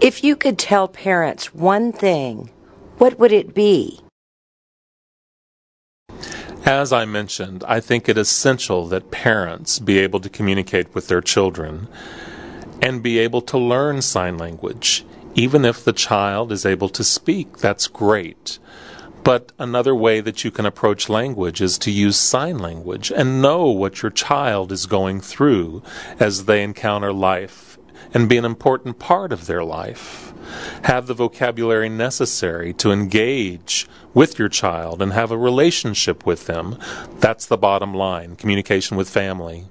If you could tell parents one thing, what would it be? As I mentioned, I think it essential that parents be able to communicate with their children and be able to learn sign language. Even if the child is able to speak, that's great. But another way that you can approach language is to use sign language and know what your child is going through as they encounter life and be an important part of their life. Have the vocabulary necessary to engage with your child and have a relationship with them. That's the bottom line communication with family.